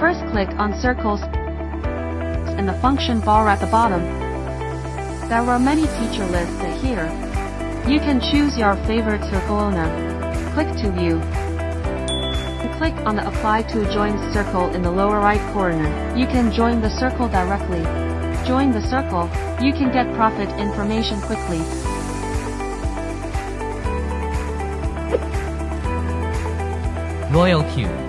First click on circles in the function bar at the bottom. There are many teacher lists here. You can choose your favorite circle owner. Click to view. Click on the apply to join circle in the lower right corner. You can join the circle directly. Join the circle, you can get profit information quickly. Royal Q